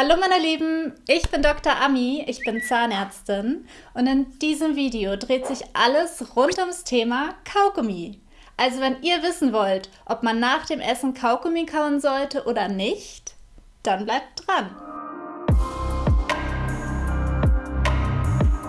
Hallo meine Lieben, ich bin Dr. Ami, ich bin Zahnärztin und in diesem Video dreht sich alles rund ums Thema Kaugummi. Also wenn ihr wissen wollt, ob man nach dem Essen Kaugummi kauen sollte oder nicht, dann bleibt dran.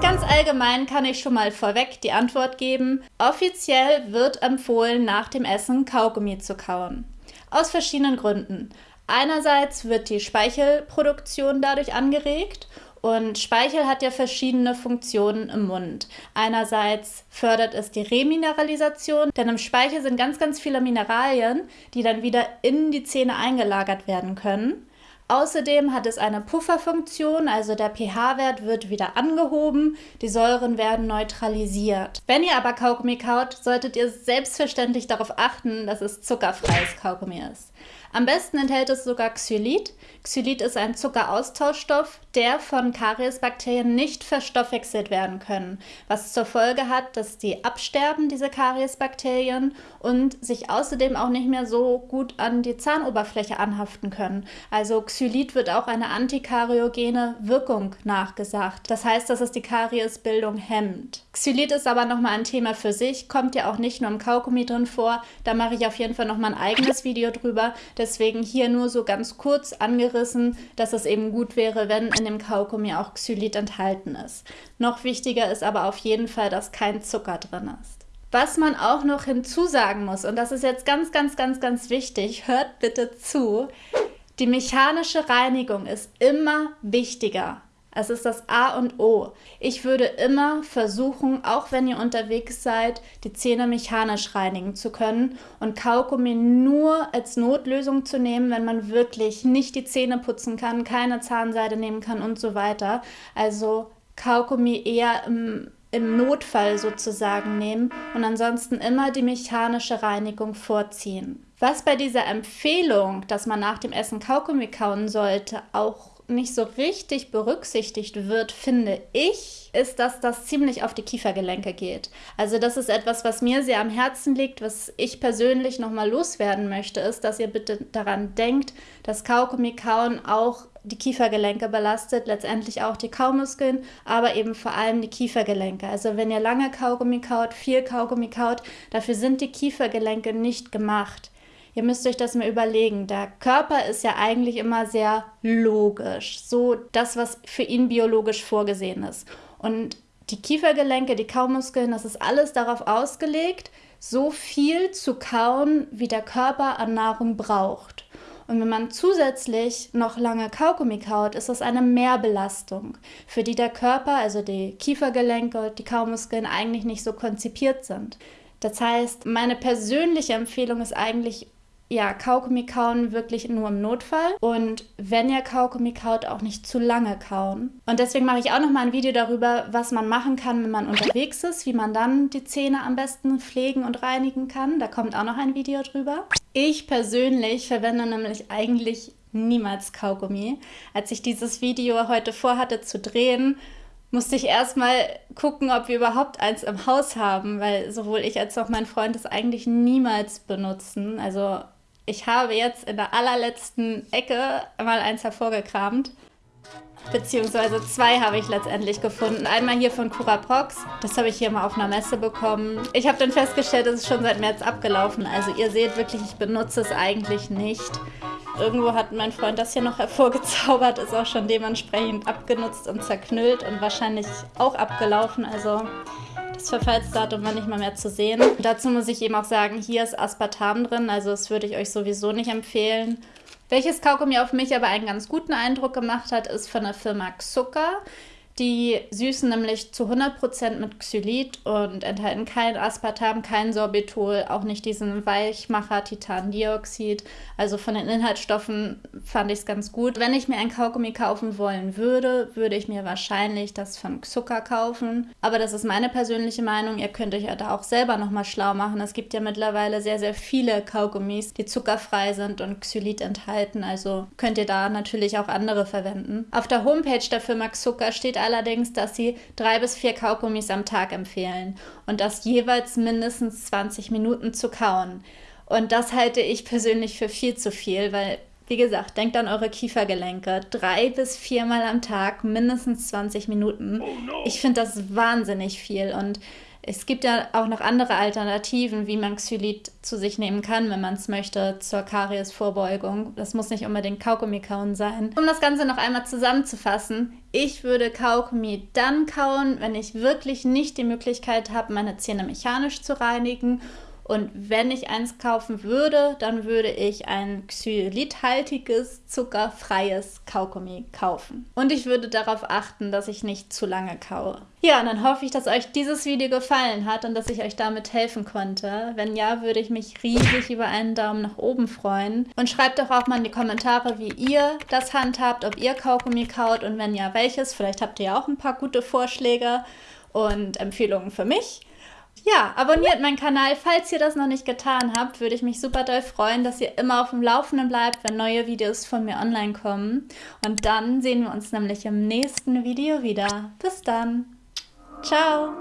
Ganz allgemein kann ich schon mal vorweg die Antwort geben. Offiziell wird empfohlen, nach dem Essen Kaugummi zu kauen. Aus verschiedenen Gründen. Einerseits wird die Speichelproduktion dadurch angeregt und Speichel hat ja verschiedene Funktionen im Mund. Einerseits fördert es die Remineralisation, denn im Speichel sind ganz, ganz viele Mineralien, die dann wieder in die Zähne eingelagert werden können. Außerdem hat es eine Pufferfunktion, also der pH-Wert wird wieder angehoben, die Säuren werden neutralisiert. Wenn ihr aber Kaugummi kaut, solltet ihr selbstverständlich darauf achten, dass es zuckerfreies Kaugummi ist. Am besten enthält es sogar Xylit. Xylit ist ein Zuckeraustauschstoff, der von Kariesbakterien nicht verstoffwechselt werden können, was zur Folge hat, dass die absterben, diese Kariesbakterien, und sich außerdem auch nicht mehr so gut an die Zahnoberfläche anhaften können. Also Xylit wird auch eine antikariogene Wirkung nachgesagt. Das heißt, dass es die Kariesbildung hemmt. Xylit ist aber nochmal ein Thema für sich, kommt ja auch nicht nur im Kaugummi drin vor. Da mache ich auf jeden Fall nochmal ein eigenes Video drüber. Deswegen hier nur so ganz kurz angerissen, dass es eben gut wäre, wenn in dem Kaugummi auch Xylit enthalten ist. Noch wichtiger ist aber auf jeden Fall, dass kein Zucker drin ist. Was man auch noch hinzusagen muss, und das ist jetzt ganz, ganz, ganz, ganz wichtig, hört bitte zu, die mechanische Reinigung ist immer wichtiger es ist das A und O. Ich würde immer versuchen, auch wenn ihr unterwegs seid, die Zähne mechanisch reinigen zu können und Kaugummi nur als Notlösung zu nehmen, wenn man wirklich nicht die Zähne putzen kann, keine Zahnseide nehmen kann und so weiter. Also Kaugummi eher im, im Notfall sozusagen nehmen und ansonsten immer die mechanische Reinigung vorziehen. Was bei dieser Empfehlung, dass man nach dem Essen Kaugummi kauen sollte, auch nicht so richtig berücksichtigt wird, finde ich, ist, dass das ziemlich auf die Kiefergelenke geht. Also das ist etwas, was mir sehr am Herzen liegt, was ich persönlich nochmal loswerden möchte, ist, dass ihr bitte daran denkt, dass Kaugummi kauen auch die Kiefergelenke belastet, letztendlich auch die Kaumuskeln, aber eben vor allem die Kiefergelenke. Also wenn ihr lange Kaugummi kaut, viel Kaugummi kaut, dafür sind die Kiefergelenke nicht gemacht. Ihr müsst euch das mal überlegen. Der Körper ist ja eigentlich immer sehr logisch. So das, was für ihn biologisch vorgesehen ist. Und die Kiefergelenke, die Kaumuskeln, das ist alles darauf ausgelegt, so viel zu kauen, wie der Körper an Nahrung braucht. Und wenn man zusätzlich noch lange Kaugummi kaut, ist das eine Mehrbelastung, für die der Körper, also die Kiefergelenke und die Kaumuskeln eigentlich nicht so konzipiert sind. Das heißt, meine persönliche Empfehlung ist eigentlich ja, Kaugummi kauen wirklich nur im Notfall. Und wenn ihr Kaugummi kaut, auch nicht zu lange kauen. Und deswegen mache ich auch noch mal ein Video darüber, was man machen kann, wenn man unterwegs ist, wie man dann die Zähne am besten pflegen und reinigen kann. Da kommt auch noch ein Video drüber. Ich persönlich verwende nämlich eigentlich niemals Kaugummi. Als ich dieses Video heute vorhatte zu drehen, musste ich erstmal gucken, ob wir überhaupt eins im Haus haben, weil sowohl ich als auch mein Freund es eigentlich niemals benutzen. Also ich habe jetzt in der allerletzten Ecke mal eins hervorgekramt. Beziehungsweise zwei habe ich letztendlich gefunden. Einmal hier von Curaprox. Das habe ich hier mal auf einer Messe bekommen. Ich habe dann festgestellt, es ist schon seit März abgelaufen. Also ihr seht wirklich, ich benutze es eigentlich nicht. Irgendwo hat mein Freund das hier noch hervorgezaubert, ist auch schon dementsprechend abgenutzt und zerknüllt und wahrscheinlich auch abgelaufen. Also das Verfallsdatum war nicht mal mehr zu sehen. Dazu muss ich eben auch sagen, hier ist Aspartam drin, also das würde ich euch sowieso nicht empfehlen. Welches Kaugummi auf mich aber einen ganz guten Eindruck gemacht hat, ist von der Firma Zucker. Die süßen nämlich zu 100% mit Xylit und enthalten kein Aspartam, kein Sorbitol, auch nicht diesen Weichmacher Titandioxid. Also von den Inhaltsstoffen fand ich es ganz gut. Wenn ich mir ein Kaugummi kaufen wollen würde, würde ich mir wahrscheinlich das von Zucker kaufen. Aber das ist meine persönliche Meinung. Ihr könnt euch ja da auch selber nochmal schlau machen. Es gibt ja mittlerweile sehr, sehr viele Kaugummis, die zuckerfrei sind und Xylit enthalten. Also könnt ihr da natürlich auch andere verwenden. Auf der Homepage der Firma Zucker steht allerdings, dass sie drei bis vier Kaugummis am Tag empfehlen und das jeweils mindestens 20 Minuten zu kauen. Und das halte ich persönlich für viel zu viel, weil Wie gesagt, denkt an eure Kiefergelenke. Drei bis viermal am Tag, mindestens 20 Minuten. Oh no. Ich finde das wahnsinnig viel und es gibt ja auch noch andere Alternativen, wie man Xylit zu sich nehmen kann, wenn man es möchte, zur Kariesvorbeugung. Das muss nicht unbedingt Kaugummi kauen sein. Um das Ganze noch einmal zusammenzufassen, ich würde Kaugummi dann kauen, wenn ich wirklich nicht die Möglichkeit habe, meine Zähne mechanisch zu reinigen und wenn ich eins kaufen würde, dann würde ich ein xylithaltiges, zuckerfreies Kaugummi kaufen. Und ich würde darauf achten, dass ich nicht zu lange kaue. Ja, und dann hoffe ich, dass euch dieses Video gefallen hat und dass ich euch damit helfen konnte. Wenn ja, würde ich mich riesig über einen Daumen nach oben freuen. Und schreibt doch auch mal in die Kommentare, wie ihr das handhabt, ob ihr Kaugummi kaut und wenn ja, welches. Vielleicht habt ihr ja auch ein paar gute Vorschläge und Empfehlungen für mich. Ja, abonniert meinen Kanal, falls ihr das noch nicht getan habt. Würde ich mich super doll freuen, dass ihr immer auf dem Laufenden bleibt, wenn neue Videos von mir online kommen. Und dann sehen wir uns nämlich im nächsten Video wieder. Bis dann. Ciao.